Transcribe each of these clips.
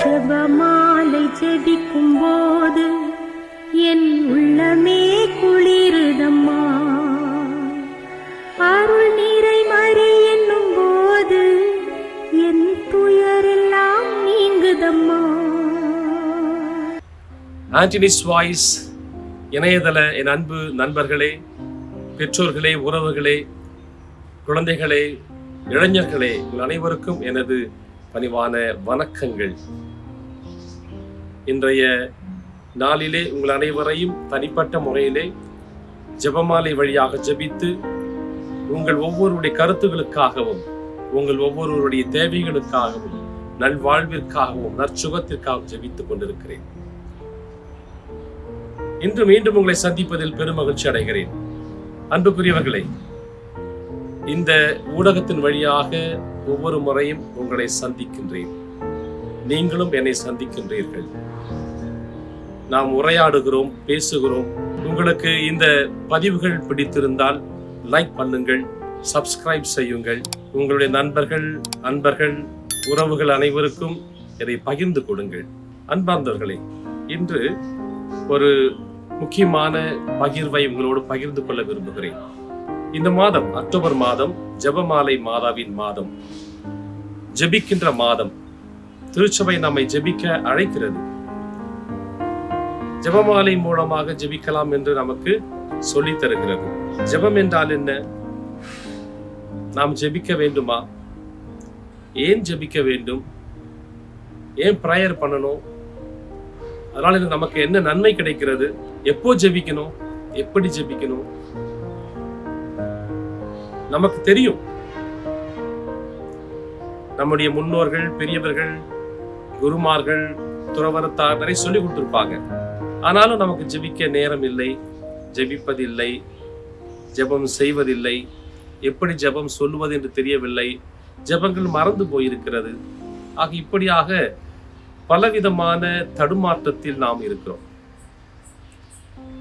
ஜபமாலை ஜெபிக்கும் போது என் உள்ளமே குளிருதம்மா. அருள் நீரை மறி என்னும் போது என் துயரெல்லாம் நீங்குதம்மா. ஆண்டனிஸ் வாய்ஸ் இணையதள என் அன்பு நண்பர்களே பெற்றோர்களே உறவுகளே குழந்தைகளே இளைஞர்களே உங்கள் அனைவருக்கும் எனது பணிவான வணக்கங்கள். இன்றைய நாளிலே உங்கள் அனைவரையும் தனிப்பட்ட முறையிலே ஜெபமாலை வழியாக ஜெபித்து உங்கள் ஒவ்வொருடைய கருத்துகளுக்காகவும் உங்கள் ஒவ்வொருவருடைய தேவைகளுக்காகவும் நல்வாழ்விற்காகவும் நற்சுகத்திற்காகவும் ஜபித்துக் கொண்டிருக்கிறேன். இன்று மீண்டும் உங்களை சந்திப்பதில் பெருமகிழ்ச்சி அடைகிறேன். அன்புக்குரியவர்களே இந்த ஊடகத்தின் வழியாக ஒவ்வொரு முறையும் உங்களை சந்திக்கின்றேன். நீங்களும் என்னை சந்திக்கின்றீர்கள். நாம் உரையாடுகிறோம் பேசுகிறோம். உங்களுக்கு இந்த பதிவுகள் பிடித்திருந்தால் லைக் பண்ணுங்கள் சப்ஸ்கிரைப் செய்யுங்கள். உங்களுடைய நண்பர்கள் அன்பர்கள் உறவுகள் அனைவருக்கும் இதை பகிர்ந்து கொடுங்கள். அன்பார்ந்தவர்களே இன்று ஒரு முக்கியமான பகிர்வை உங்களோடு பகிர்ந்து கொள்ள விரும்புகிறேன். இந்த மாதம் அக்டோபர் மாதம் ஜெபமாலை மாதாவின் மாதம். ஜெபிக்கின்ற மாதம். திருச்சபை நம்மை ஜெபிக்க அழைக்கிறது. ஜெபமாலை மூலமாக ஜெபிக்கலாம் என்று நமக்கு சொல்லி தருகிறது. ஜெபம் என்றால் என்ன? நாம் ஜெபிக்க வேண்டுமா? ஏன் ஜெபிக்க வேண்டும்? ஏன் ப்ரேயர் பண்ணணும்? அதனால இது நமக்கு என்ன நன்மை கிடைக்கிறது? எப்போ ஜெபிக்கணும்? எப்படி ஜெபிக்கணும்? நமக்கு தெரியும். நம்முடைய முன்னோர்கள் பெரியவர்கள் குருமார்கள் துறவரத்தார் நிறைய சொல்லி கொடுத்துருப்பாங்க. ஆனாலும் நமக்கு ஜெபிக்க நேரம் இல்லை ஜெபிப்பதில்லை ஜெபம் செய்வதில்லை எப்படி ஜெபம் சொல்லுவது என்று தெரியவில்லை ஜெபங்கள் மறந்து போயிருக்கிறது. ஆக இப்படியாக பலவிதமான தடுமாற்றத்தில் நாம் இருக்கிறோம்.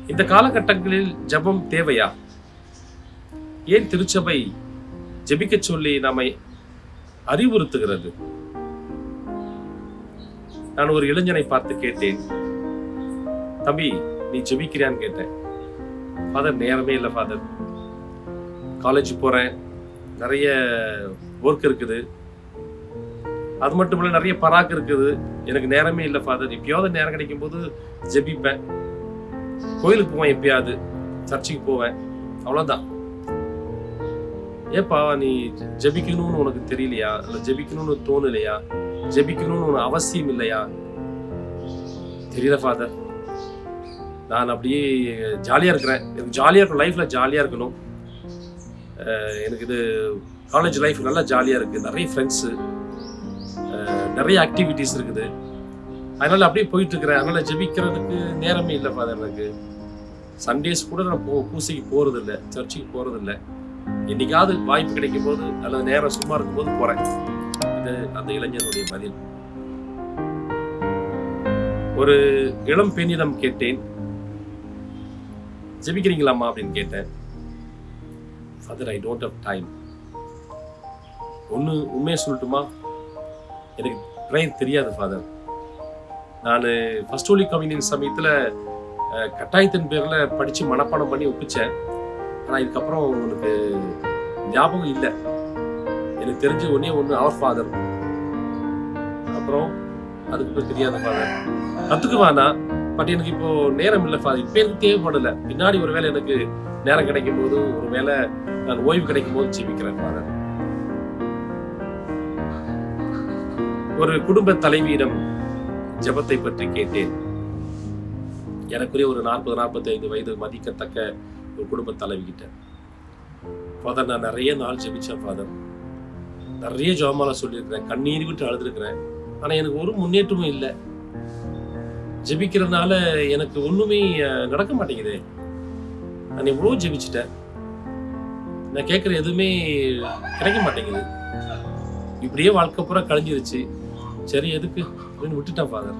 இந்த காலகட்டங்களில் ஜெபம் தேவையா? ஏன் திருச்சபை ஜெபிக்க சொல்லி நம்மை அறிவுறுத்துகிறது? நான் ஒரு இளைஞனை பார்த்து கேட்டேன். தம்பி நீ ஜெபிக்கிறியான்னு கேட்டேன். ஃபாதர் நேரமே இல்லை ஃபாதர் காலேஜ் போறேன். நிறைய ஒர்க் இருக்குது. அது மட்டும் இல்லை நிறைய பராக்கு இருக்குது. எனக்கு நேரமே இல்லை ஃபாதர் எப்பயாவது நேரம் கிடைக்கும் போது ஜெபிப்பேன். கோயிலுக்கு போவேன் எப்பயாவது. சர்ச்சுக்கு போவேன். அவ்வளோதான் ஏப்பா நீ ஜெபிக்கணும்னு உனக்கு தெரியலையா? இல்லை ஜெபிக்கணும்னு தோணலையா? ஜெபிக்கணும்னு உனக்கு அவசியம் இல்லையா? தெரியல ஃபாதர் நான் அப்படியே ஜாலியாக இருக்கிறேன். எனக்கு ஜாலியாக இருக்கும். லைஃப்பில் ஜாலியாக இருக்கணும். எனக்கு இது காலேஜ் லைஃப் நல்லா ஜாலியாக இருக்குது நிறைய ஃப்ரெண்ட்ஸு நிறைய ஆக்டிவிட்டீஸ் இருக்குது. அதனால அப்படியே போயிட்டு இருக்கிறேன். அதனால ஜெபிக்கிறதுக்கு நேரமே இல்லை ஃபாதர் எனக்கு. சண்டேஸ் கூட நான் போ பூசைக்கு போகிறதில்ல சர்ச்சுக்கு போகிறதில்ல என்னைக்காவது வாய்ப்பு கிடைக்கும் போது அல்லது நேரம் சும்மா இருக்கும் போது போறேன். இது அந்த இளைஞனுடைய பதில். ஒரு இளம் பெண்ணிடம் கேட்டேன். ஜெபிக்கிறீங்களாம்மா அப்படின்னு கேட்டேன். Father I don't have time ஒன்று உண்மையை சொல்லட்டுமா? எனக்கு ப்ரேயர் தெரியாது ஃபாதர் நான் ஃபஸ்ட் ஹோலி கம்யூனியன் சமயத்தில் கட்டாயத்தின் பேரில் படித்து மனப்பாடம் பண்ணி ஒப்பிச்சேன். ஆனால் இதுக்கப்புறம் உங்களுக்கு ஞாபகம் இல்லை. எனக்கு தெரிஞ்ச ஒன்றே ஒன்று அவர் ஃபாதர் அப்புறம் அதுக்கு தெரியாத ஃபாதர் கற்றுக்குவானா பட் எனக்கு இப்போ நேரம் இல்லை ஃபாதர் இப்போ எனக்கு தேவைப்படலை. பின்னாடி ஒரு வேளை எனக்கு நேரம் கிடைக்கும் போது ஒரு வேளை நான் ஓய்வு கிடைக்கும் போது ஜீவிக்கிறேன் ஃபாதர் ஒரு குடும்ப தலைவியிடம் ஜெபத்தை பற்றி கேட்டேன். எனக்குரிய ஒரு நாற்பது நாற்பத்தி ஐந்து வயது மதிக்கத்தக்க ஒரு குடும்ப தலைவிக்கிட்ட ஃபாதர் நான் நிறைய நாள் ஜெபிச்சேன் ஃபாதர் நிறைய ஜோமால சொல்லியிருக்கிறேன். கண்ணீர் விட்டு அழுதுருக்கிறேன். ஆனால் எனக்கு ஒரு முன்னேற்றமும் இல்லை. ஜெபிக்கிறதுனால எனக்கு ஒன்றுமே நடக்க மாட்டேங்குதே. நான் எவ்வளோ ஜெபிச்சிட்டேன். நான் கேட்குற எதுவுமே கிடைக்க மாட்டேங்குது. இப்படியே வாழ்க்கை பூரா கழிஞ்சிருச்சு. சரி எதுக்கு? அப்படின்னு விட்டுட்டேன் ஃபாதர்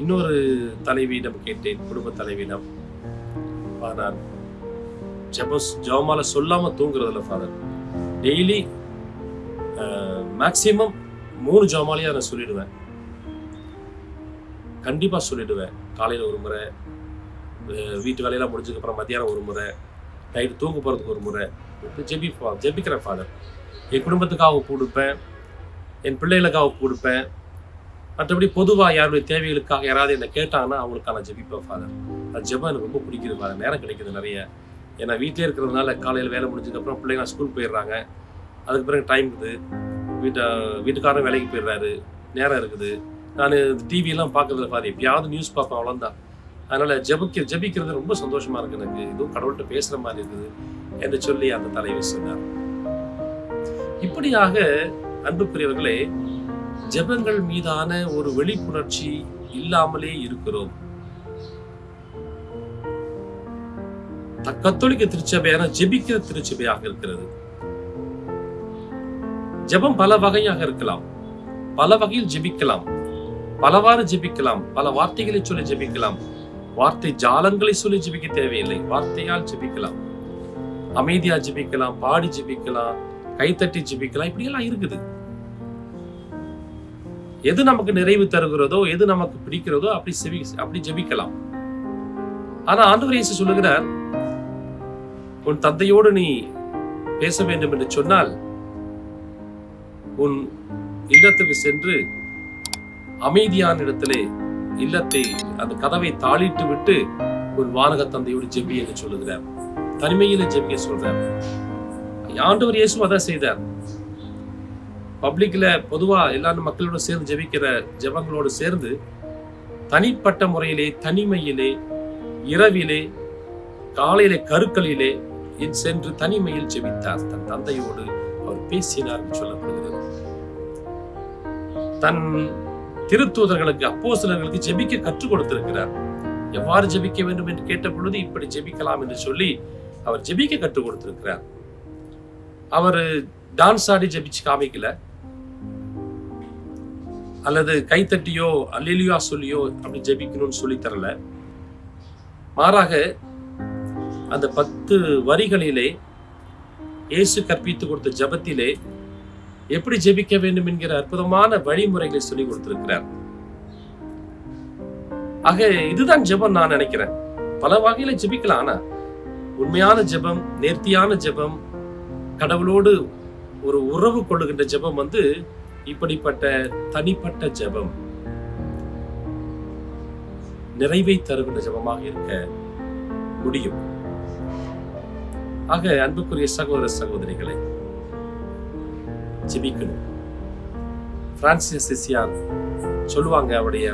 இன்னொரு தலைவியிடம் கேட்டேன் குடும்ப தலைவியிடம் ஃபாதர் ஜபஸ் ஜபமால சொல்லாம தூங்குறதில்ல ஃபாதர் டெய்லி மேக்சிமம் மூணு ஜெபமாலையா நான் சொல்லிடுவேன். கண்டிப்பா சொல்லிடுவேன். காலையில ஒரு முறை வீட்டு வேலையெல்லாம் முடிஞ்சதுக்கு அப்புறம் மத்தியானம் ஒரு முறை நைட்டு தூங்க போறதுக்கு ஒரு முறை. ஜெபி ஜெபிக்கிறேன் ஃபாதர் என் குடும்பத்துக்காக கொடுப்பேன். என் பிள்ளைகளுக்காக கொடுப்பேன். மற்றபடி பொதுவாக யாருடைய தேவைகளுக்காக யாராவது என்னை கேட்டாங்கன்னா அவங்களுக்கான ஜெபிப்பேன் ஃபாதர் அது ஜெபம் எனக்கு ரொம்ப பிடிக்குது ஃபாதர் நேரம் கிடைக்குது நிறைய. ஏன்னா வீட்டிலே இருக்கிறதுனால காலையில் வேலை முடிஞ்சதுக்கப்புறம் பிள்ளைங்க ஸ்கூல் போயிடுறாங்க. அதுக்கு பிறகு டைம் இருக்குது. வீட்டை வீட்டுக்காரரும் வேலைக்கு போயிடுறாரு. நேரம் இருக்குது. நான் டிவியெல்லாம் பார்க்கறதுல ஃபாதர் எப்பயாவது நியூஸ் பார்ப்பேன் அவ்வளோதான் அதனால் ஜெபிக்க ஜெபிக்கிறது ரொம்ப சந்தோஷமாக இருக்குது எனக்கு. இதுவும் கடவுள்கிட்ட பேசுகிற மாதிரி இருக்குது. என்று சொல்லி அந்த தலைவர் சொன்னார். இப்படியாக அன்புக்குரியவர்களே ஜெபங்கள் மீதான ஒரு விழிப்புணர்ச்சி இல்லாமலே இருக்கிறோம். கத்தோலிக்க திருச்சபையான ஜெபிக்கிற திருச்சபையாக இருக்கிறது. ஜெபம் பல வகையாக இருக்கலாம். பல வகையில் ஜெபிக்கலாம். பலவாறு ஜெபிக்கலாம். பல வார்த்தைகளை சொல்லி ஜெபிக்கலாம். வார்த்தை ஜாலங்களை சொல்லி ஜெபிக்க தேவையில்லை. வார்த்தையால் ஜெபிக்கலாம். அமைதியா ஜெபிக்கலாம். பாடி ஜெபிக்கலாம். கைத்தட்டி ஜெபிக்கலாம். இப்படியெல்லாம் இருக்குது. எது நமக்கு நிறைவு தருகிறதோ எது நமக்கு பிடிக்கிறதோ அப்படி செவி அப்படி ஜெபிக்கலாம். ஆனா ஆண்டவர் இயேசு சொல்லுகிறார் உன் தந்தையோடு நீ பேச வேண்டும் என்று சொன்னால் உன் இல்லத்துக்கு சென்று அமைதியான இடத்திலே இல்லத்தை அந்த கதவை தாளிட்டு விட்டு உன் வானக தந்தையோடு ஜெபி என்று சொல்லுகிறார். தனிமையில ஜெபிக்க சொல்றார். ஆண்டவர் இயேசு அதான் செய்தார். பப்ளிக்ல பொதுவா எல்லாரும் மக்களோட சேர்ந்து ஜெபிக்கிற ஜெபங்களோடு சேர்ந்து தனிப்பட்ட முறையிலே தனிமையிலே இரவிலே காலையிலே கருக்களிலே சென்று தனிமையில் ஜெபித்தார். தன் தந்தையோடு அவர் பேசினார் சொல்லப்படுகிறது. தன் திருத்தூதர்களுக்கு அப்போஸ்தலர்களுக்கு ஜெபிக்க கற்றுக் கொடுத்திருக்கிறார். எவ்வாறு ஜெபிக்க வேண்டும் என்று கேட்ட பொழுது இப்படி ஜெபிக்கலாம் என்று சொல்லி அவர் ஜெபிக்க கற்றுக் கொடுத்திருக்கிறார். அவர் டான்ஸ் ஆடி ஜெபிச்சு காமிக்கல. அல்லது கைத்தட்டியோ அல்லிலியா சொல்லியோ அப்படி ஜெபிக்கணும்னு சொல்லி தரல. மாறாக அந்த பத்து வரிகளிலே இயேசு கற்பித்து கொடுத்த ஜெபத்திலே எப்படி ஜெபிக்க வேண்டும் என்கிற அற்புதமான வழிமுறைகளை சொல்லி கொடுத்திருக்கிறார். ஆக இதுதான் ஜெபம் நான் நினைக்கிறேன். பல வகையில ஜெபிக்கலாம் ஆனா உண்மையான ஜெபம் நேர்த்தியான ஜெபம் கடவுளோடு ஒரு உறவு கொள்ளுகின்ற ஜெபம் வந்து இப்படிப்பட்ட தனிப்பட்ட ஜெபம் நிறைவை தருகின்ற ஜெபமாக இருக்க முடியும். ஆக அன்புக்குரிய சகோதர சகோதரிகளை ஜெபிக்கணும். பிரான்சிஸ் சிசியார் சொல்லுவாங்க அவருடைய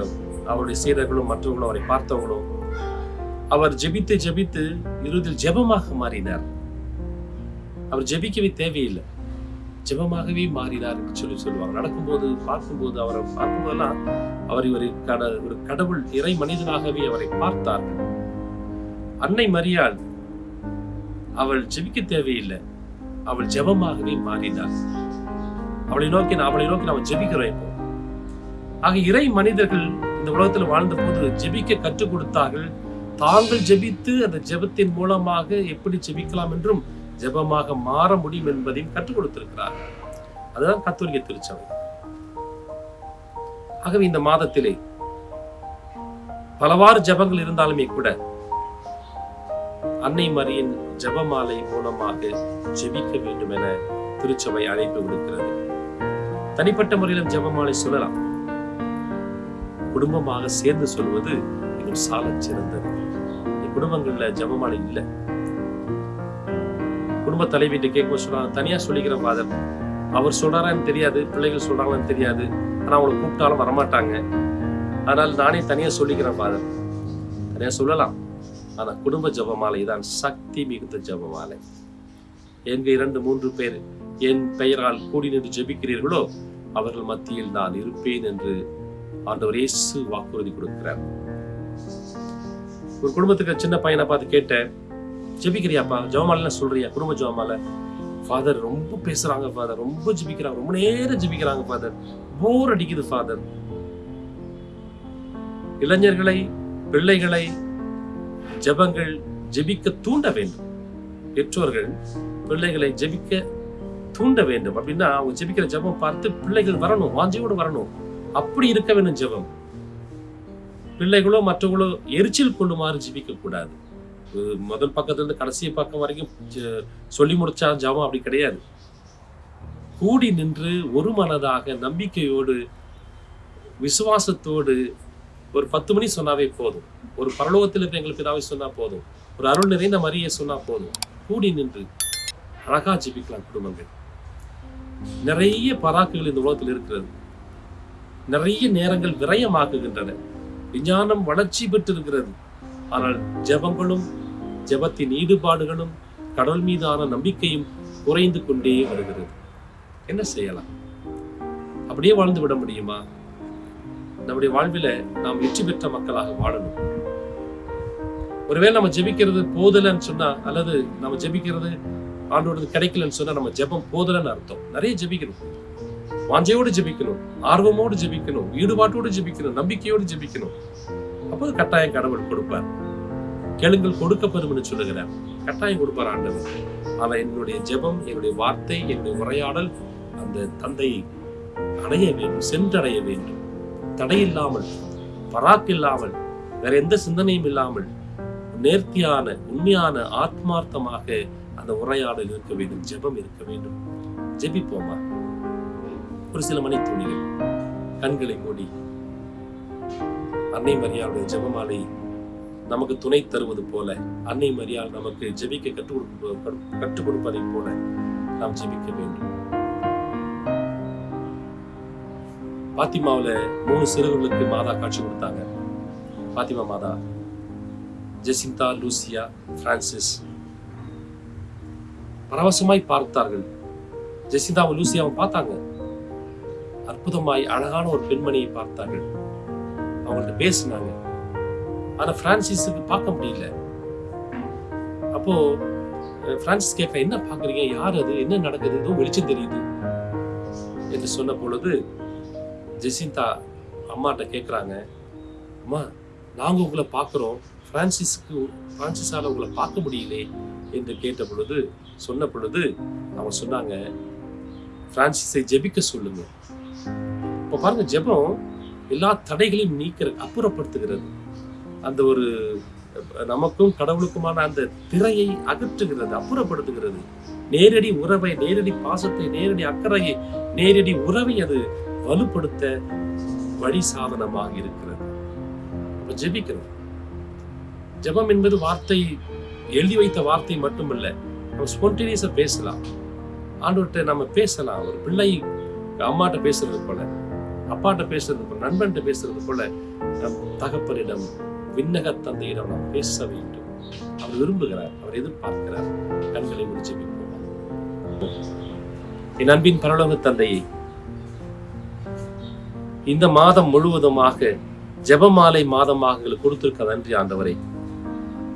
அவருடைய சீடர்களும் மற்றவர்களும் அவரை பார்த்தவங்களும் அவர் ஜெபித்து ஜெபித்து இறுதியில் ஜெபமாக மாறினார். அவர் ஜெபிக்கவே தேவையில்லை. ஜெபமாகவே மாறினார் என்று சொல்லி சொல்லுவாங்க. நடக்கும்போது பார்க்கும்போது அவரை பார்க்கும்போதெல்லாம் அவர் இவர் கட ஒரு கடவுள் இறை மனிதனாகவே அவரை பார்த்தார்கள் அன்னை மரியாள் அவள் ஜெபிக்க தேவையில்லை. அவள் ஜெபமாகவே மாறினாள். அவளை நோக்கி நான் அவளை நோக்கி நாம் ஜெபிக்கிறோம் இப்போ. ஆக இறை மனிதர்கள் இந்த உலகத்தில் வாழ்ந்த போது ஜெபிக்க கற்றுக் கொடுத்தார்கள். தாங்கள் ஜெபித்து அந்த ஜெபத்தின் மூலமாக எப்படி ஜெபிக்கலாம் என்றும் ஜெபமாக மாற முடியும் என்பதையும் கற்றுக் கொடுத்திருக்கிறார். அதுதான் கத்தோலிக்க திருச்சபை. ஆகவே இந்த மாதத்திலே பலவாறு ஜெபங்கள் இருந்தாலுமே கூட அன்னை மரியின் ஜெபமாலை மூலமாக ஜெபிக்க வேண்டும் என திருச்சபை அழைப்பு விடுக்கிறது. தனிப்பட்ட முறையிலும் ஜெபமாலை சொல்லலாம். குடும்பமாக சேர்ந்து சொல்வது இன்னும் சால சிறந்தது குடும்பங்கள்ல ஜபமாலை இல்லை. குடும்ப தலைவிட்டு கேட்க சொல்றாங்க தனியா சொல்லிக்கிறேன் ஃபாதர். அவர் சொல்றாரான்னு தெரியாது பிள்ளைகள் சொல்றாங்களான்னு தெரியாது. ஆனா அவங்களை கூப்பிட்டாலும் வரமாட்டாங்க. அதனால நானே தனியா சொல்லிக்கிறேன் ஃபாதர். தனியா சொல்லலாம். ஆனா குடும்ப ஜபமாலை தான். சக்தி மிகுந்த ஜபமாலை. எங்க இரண்டு மூன்று பேர் என் பெயரால் கூடி நின்று ஜெபிக்கிறீர்களோ அவர்கள் மத்தியில் நான் இருப்பேன் என்று ஆண்டவர் இயேசு வாக்குறுதி கொடுக்கிறார். ஒரு குடும்பத்துக்கு சின்ன பையனை பார்த்து கேட்டேன். ஜெபிக்கிறியாப்பா ஜெபமாலை சொல்றியா? குடும்ப ஜவமால ஃபாதர் ரொம்ப பேசுறாங்க ஃபாதர் ரொம்ப ஜெபிக்கிறாங்க. ரொம்ப நேரம் ஜெபிக்கிறாங்க ஃபாதர் போர் அடிக்குது ஃபாதர் இளைஞர்களை பிள்ளைகளை ஜெபங்கள் ஜெபிக்க தூண்ட வேண்டும். பெற்றோர்கள் பிள்ளைகளை ஜெபிக்க தூண்ட வேண்டும். அப்படின்னா அவங்க ஜெபிக்கிற ஜெபம் பார்த்து பிள்ளைகள் வரணும் வாஞ்சியோடு வரணும். அப்படி இருக்க வேண்டும் ஜெபம். பிள்ளைகளோ மற்றவங்களோ எரிச்சல் கொள்ளுமாறு ஜெபிக்க கூடாது முதல் பக்கத்துல இருந்து கடைசி பக்கம் வரைக்கும் சொல்லி முடிச்சா ஜபம் அப்படி கிடையாது. கூடி நின்று ஒரு மனதாக நம்பிக்கையோடு விசுவாசத்தோடு ஒரு பத்து மணி சொன்னாவே போதும். ஒரு பரலோகத்தில் இருக்க எங்களுக்கு பிதாவை சொன்னா போதும். ஒரு அருள் நிறைந்த மரியை சொன்னா போதும். கூடி நின்று அழகா ஜிபிக்கலாம் குடும்பங்கள். நிறைய பராக்குகள் இந்த உலகத்தில் இருக்கிறது. நிறைய நேரங்கள் விரயமாக்குகின்றன. விஞ்ஞானம் வளர்ச்சி பெற்றிருக்கிறது. ஆனால் ஜெபங்களும் ஜெபத்தின் ஈடுபாடுகளும் கடவுள் மீதான நம்பிக்கையும் குறைந்து கொண்டே வருகிறது. என்ன செய்யலாம்? அப்படியே வாழ்ந்து விட முடியுமா? நம்முடைய வாழ்வில நாம் வெற்றி பெற்ற மக்களாக வாழணும். ஒருவேளை நம்ம ஜெபிக்கிறது போதலைன்னு சொன்னா அல்லது நம்ம ஜெபிக்கிறது ஆண்டோடது கிடைக்கலன்னு சொன்னா நம்ம ஜெபம் போதலைன்னு அர்த்தம். நிறைய ஜெபிக்கணும். வாஞ்சையோடு ஜெபிக்கணும் ஆர்வமோடு ஜெபிக்கணும் ஈடுபாட்டோடு ஜெபிக்கணும் நம்பிக்கையோடு ஜெபிக்கணும். அப்போது கட்டாயம் கடவுள் கொடுப்பார். கேளுங்கள் கொடுக்கப்படும் சொல்லுகிறார். கட்டாயம் கொடுப்பார் ஆண்டவர். ஆனால் என்னுடைய ஜெபம் என்னுடைய வார்த்தை என்னுடைய உரையாடல் அந்த தந்தையை அடைய வேண்டும் சென்றடைய வேண்டும். தடையில்லாமல் பராக்கு இல்லாமல் வேற எந்த சிந்தனையும் இல்லாமல் நேர்த்தியான உண்மையான ஆத்மார்த்தமாக அந்த உரையாடல் இருக்க வேண்டும் ஜெபம் இருக்க வேண்டும். ஜெபிப்போமா? ஒரு சில மணி துணிகள் கண்களை மூடி. அன்னை மரியாளுடைய ஜெபமாலை நமக்கு துணை தருவது போல அன்னை மரியாள் நமக்கு ஜெபிக்க கற்றுக் கொடுப்ப கற்றுக் கொடுப்பதை போல நாம் ஜெபிக்க வேண்டும். பாத்திமாவுல மூணு சிறுவர்களுக்கு மாதா காட்சி கொடுத்தாங்க. பாத்திமா மாதா. Jacinta Lucia Francis. பரவசமாய் பார்த்தார்கள். ஜெசிந்தாவும் லூசியாவும் பார்த்தாங்க. அற்புதமாய் அழகான ஒரு பெண்மணியை பார்த்தார்கள். அவங்கள்ட்ட பேசினாங்க. ஆனா பிரான்சிஸுக்கு பார்க்க முடியல. அப்போ அஹ், பிரான்சிஸ் கேட்க என்ன பார்க்குறீங்க? யார் அது? என்ன நடக்குதுன்னு வெளிச்சம் தெரியுது. என்று சொன்ன பொழுது ஜெசிந்தா அம்மாட்ட கேட்குறாங்க அம்மா நாங்கள் உங்களை பார்க்குறோம். ஃப்ரான்சிஸ்க்கு ஃப்ரான்சிஸால் உங்களை பார்க்க முடியலே. என்று கேட்ட பொழுது சொன்ன பொழுது அவங்க சொன்னாங்க ஃப்ரான்சிஸை ஜெபிக்க சொல்லுங்க. இப்போ பாருங்க ஜெபம் எல்லா தடைகளையும் நீக்கிற அப்புறப்படுத்துகிறது. அந்த ஒரு நமக்கும் கடவுளுக்குமான அந்த திரையை அகற்றுகிறது அப்புறப்படுத்துகிறது. நேரடி உறவை நேரடி பாசத்தை நேரடி அக்கறையை நேரடி உறவை அது வலுப்படுத்த வழி சாதனமாக இருக்கிறது. அப்ப ஜெபிக்கணும் ஜெபம் என்பது வார்த்தை எழுதி வைத்த வார்த்தை மட்டுமல்ல நம்ம ஸ்பான்டேனியஸா பேசலாம். ஆண்டவர்கிட்ட நம்ம பேசலாம். ஒரு பிள்ளை அம்மாட்ட பேசுறது போல. அப்பாட்ட பேசுறது போல நண்பன்கிட்ட பேசுறது போல நம் தகப்பனிடம் விண்ணக தந்தையிடம் நாம் பேச வேண்டும். அவர் விரும்புகிறார் அவர் எதிர்பார்க்கிறார். கண்களை முடிச்சு என் அன்பின் பரலோக தந்தையை இந்த மாதம் முழுவதுமாக ஜெபமாலை மாதமாக எங்களுக்கு கொடுத்திருக்க நன்றி ஆண்டவரே.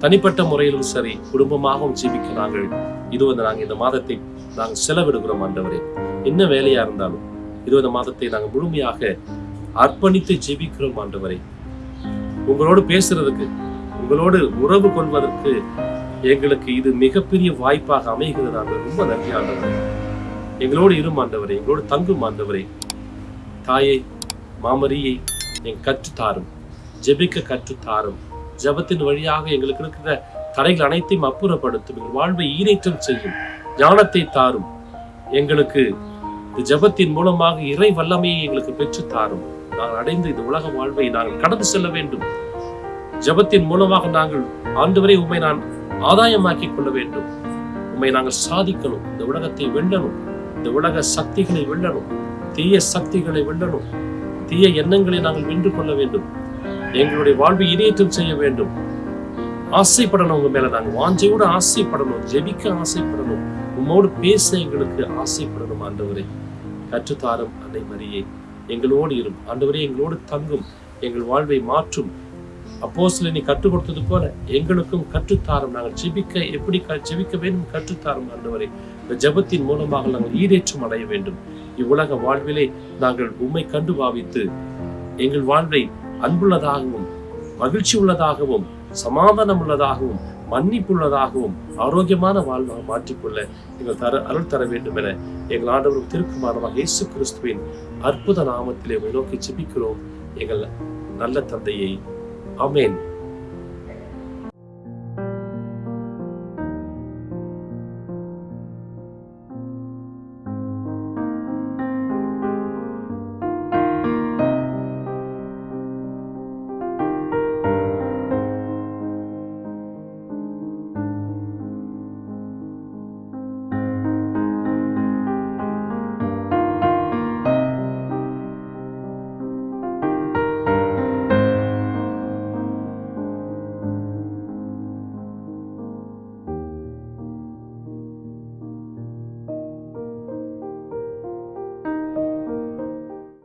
தனிப்பட்ட முறையிலும் சரி குடும்பமாகவும் ஜீவிக்க நாங்கள் இது வந்து நாங்கள் இந்த மாதத்தை நாங்கள் செலவிடுகிறோம் ஆண்டவரே. என்ன வேலையா இருந்தாலும் இருபது மாதத்தை நாங்கள் முழுமையாக அர்ப்பணித்து ஜெபிக்கிறோம் ஆண்டவரை. உங்களோடு பேசுறதுக்கு உங்களோடு உறவு கொள்வதற்கு எங்களுக்கு இது மிகப்பெரிய வாய்ப்பாக அமைகிறது ஆண்டவர். ரொம்ப நன்றி ஆண்டவரே. எங்களோடு இரும் ஆண்டவரே எங்களோடு தங்கும் ஆண்டவரே. தாயை மாமரியை என் கற்றுத்தாரும் ஜெபிக்க கற்றுத்தாரும். ஜெபத்தின் வழியாக எங்களுக்கு இருக்கிற தடைகள் அனைத்தையும் அப்புறப்படுத்தும். எங்கள் வாழ்வை ஈரேற்றம் செய்யும் ஞானத்தை தாரும். எங்களுக்கு இந்த ஜெபத்தின் மூலமாக இறை வல்லமையை எங்களுக்கு பெற்று தாரும் நாங்கள் அடைந்து இந்த உலக வாழ்வை நாங்கள் கடந்து செல்ல வேண்டும். ஜெபத்தின் மூலமாக நாங்கள் ஆண்டவரை உண்மை நான் ஆதாயமாக்கிக் கொள்ள வேண்டும். உண்மை நாங்கள் சாதிக்கணும். இந்த உலகத்தை வெல்லணும். இந்த உலக சக்திகளை வெல்லணும். தீய சக்திகளை வெல்லணும். தீய எண்ணங்களை நாங்கள் வென்று கொள்ள வேண்டும். எங்களுடைய வாழ்வை இணையற்றம் செய்ய வேண்டும். ஆசைப்படணும் உங்க மேல நாங்க வாஞ்சையோடு ஆசைப்படணும். ஜெபிக்க ஆசைப்படணும். உம்மோடு பேச எங்களுக்கு ஆசைப்படணும் ஆண்டவரே. கற்றுத்தாரும் அன்னை மரியே. எங்களோடு இரும் ஆண்டவரே எங்களோடு தங்கும். எங்கள் வாழ்வை மாற்றும். அப்போ நீ கற்றுக் கொடுத்தது போல எங்களுக்கும் கற்றுத்தாரும். நாங்கள் ஜெபிக்க எப்படி க- ஜெபிக்க வேண்டும்? கற்றுத்தாரும் ஆண்டவரே. இந்த ஜெபத்தின் மூலமாக நாங்கள் ஈடேற்றம் அடைய வேண்டும். இவ்வுலக வாழ்விலே நாங்கள் உம்மை கண்டு பாவித்து எங்கள் வாழ்வை அன்புள்ளதாகவும் மகிழ்ச்சி உள்ளதாகவும் சமாதானம் உள்ளதாகவும் மன்னிப்புள்ளதாகவும் ஆரோக்கியமான வாழ்வாக மாற்றிக்கொள்ள எங்கள் தர அருள் தர வேண்டும் என எங்கள் ஆண்டவர் திருக்குமாரமாக இயேசு கிறிஸ்துவின் அற்புத நாமத்திலே நோக்கி ஜெபிக்கிறோம். எங்கள் நல்ல தந்தையை. அமேன்